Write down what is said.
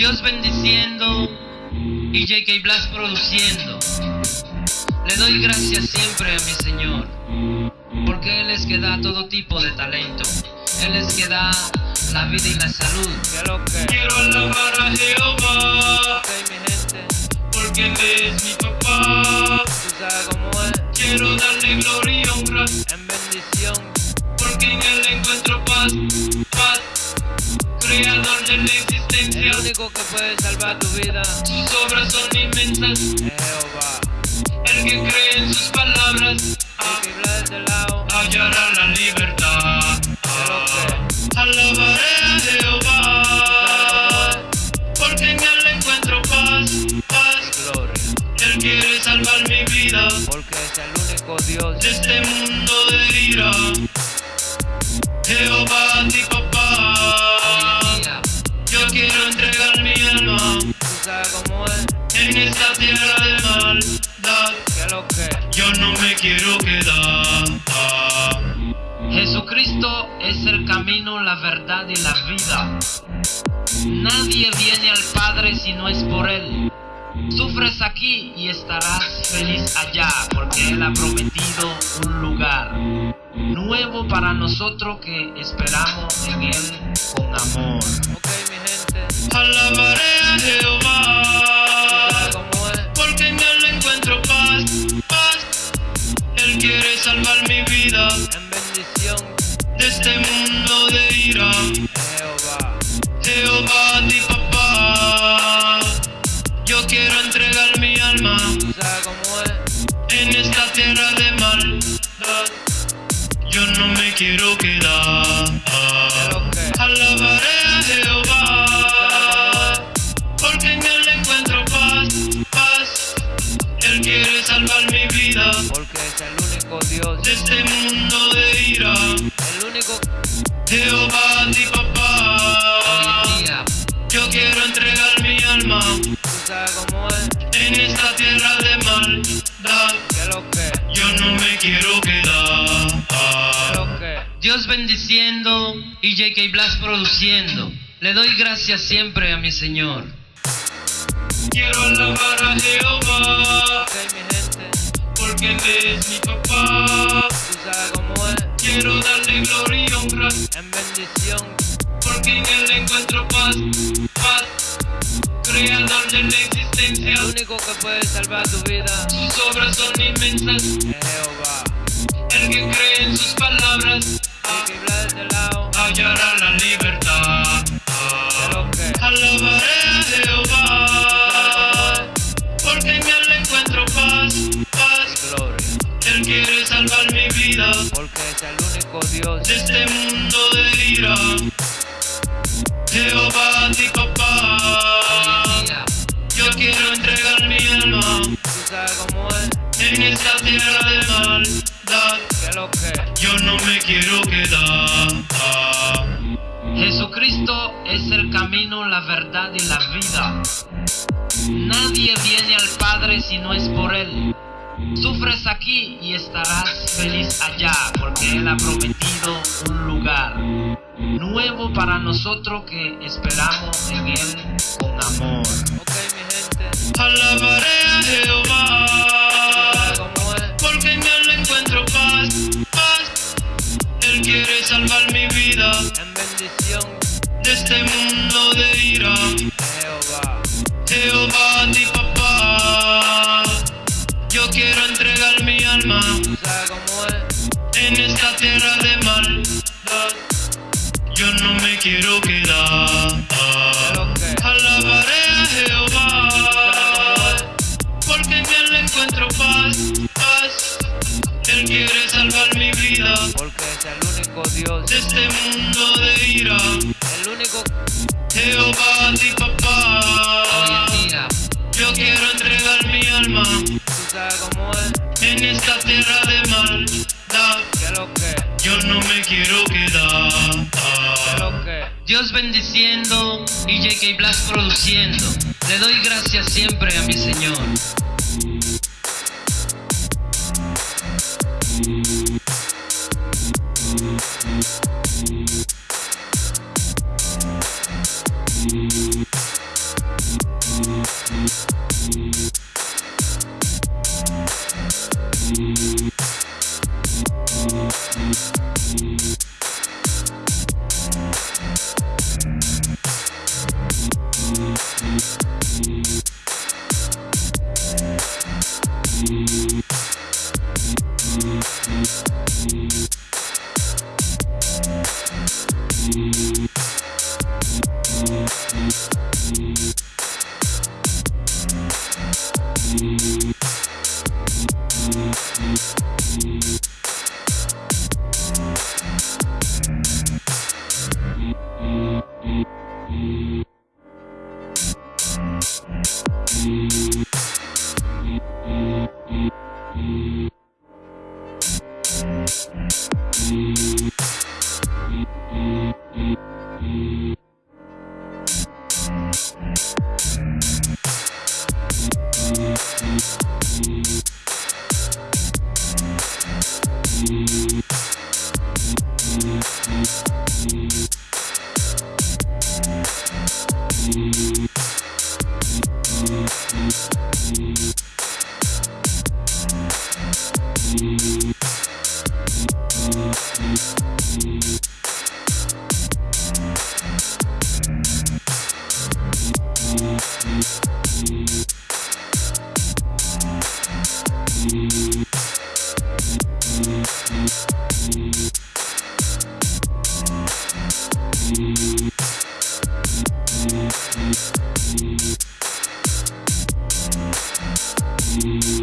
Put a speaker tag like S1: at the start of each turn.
S1: Dios bendiciendo y J.K. Blas produciendo. Le doy gracias siempre a mi Señor, porque Él es que da todo tipo de talento. Él es que da la vida y la salud.
S2: Quiero alabar a Jehová, porque Él es mi papá. Quiero darle gloria y honra,
S3: En bendición,
S2: porque en Él encuentro paz, paz. Creador de la
S3: el único que puede salvar tu vida
S2: sus obras son inmensas.
S3: Jehová.
S2: El que cree en sus palabras,
S3: Hay que hablar de lado.
S2: hallará la libertad. Alabaré a Jehová, porque en Él encuentro paz, paz.
S3: Gloria.
S2: Él quiere salvar mi vida
S3: Porque es el único Dios.
S2: de este mundo de ira. Jehová, mi en esta tierra de maldad.
S3: ¿Qué lo que?
S2: Yo no me quiero quedar.
S1: Jesucristo es el camino, la verdad y la vida. Nadie viene al Padre si no es por Él. Sufres aquí y estarás feliz allá, porque Él ha prometido un lugar nuevo para nosotros que esperamos en Él con amor.
S3: Ok, mi gente,
S2: Alabaré a Jehová, quiero quedar. Alabaré a Jehová, porque en Él encuentro paz, paz. Él quiere salvar mi vida
S3: Porque es el único Dios.
S2: de este mundo de ira.
S3: El único.
S2: Jehová, mi papá, yo quiero entregar mi alma en esta tierra de maldad. Yo no me quiero
S1: Dios bendiciendo y J.K. Blas produciendo. Le doy gracias siempre a mi Señor.
S2: Quiero alabar a Jehová,
S3: Ok, mi gente,
S2: porque Él es mi papá.
S3: tú sabes cómo es.
S2: Quiero darle gloria y honra,
S3: En bendición
S2: porque en Él encuentro paz, paz. Creador de la existencia,
S3: El único que puede salvar tu vida
S2: sus obras son inmensas.
S3: Jehová.
S2: El que cree en sus palabras,
S3: Hay que hablar de este
S2: la libertad. Alabaré a Jehová, porque en Él encuentro paz, paz. Él quiere salvar mi vida
S3: Porque es el único Dios.
S2: de este mundo de ira. Jehová, mi papá, yo quiero entregar mi alma
S3: Tú sabes cómo es.
S2: en esta tierra de maldad. Yo no me quiero quedar.
S1: Jesucristo es el camino, la verdad y la vida. Nadie viene al Padre si no es por Él. Sufres aquí y estarás feliz allá, porque Él ha prometido un lugar nuevo para nosotros que esperamos en Él con amor.
S3: Ok, mi gente,
S2: Alabaré a Jehová, salvar mi vida
S3: En bendición
S2: de este mundo de ira.
S3: Jehová.
S2: Jehová, mi papá, yo quiero entregar mi alma en esta tierra de maldad. Yo no me quiero
S3: ¿Qué
S2: quedar. Él quiere salvar mi vida
S3: Porque es el único Dios.
S2: de este mundo de ira.
S3: El único.
S2: Jehová, mi papá, yo quiero entregar mi alma
S3: Tú sabes cómo es.
S2: en esta tierra de maldad.
S3: ¿Qué lo que?
S2: Yo no me quiero quedar.
S3: ¿Qué lo que?
S1: Dios bendiciendo y J.K. Blas produciendo. Le doy gracias siempre a mi Señor.
S2: Thank Peace. Mm-hmm.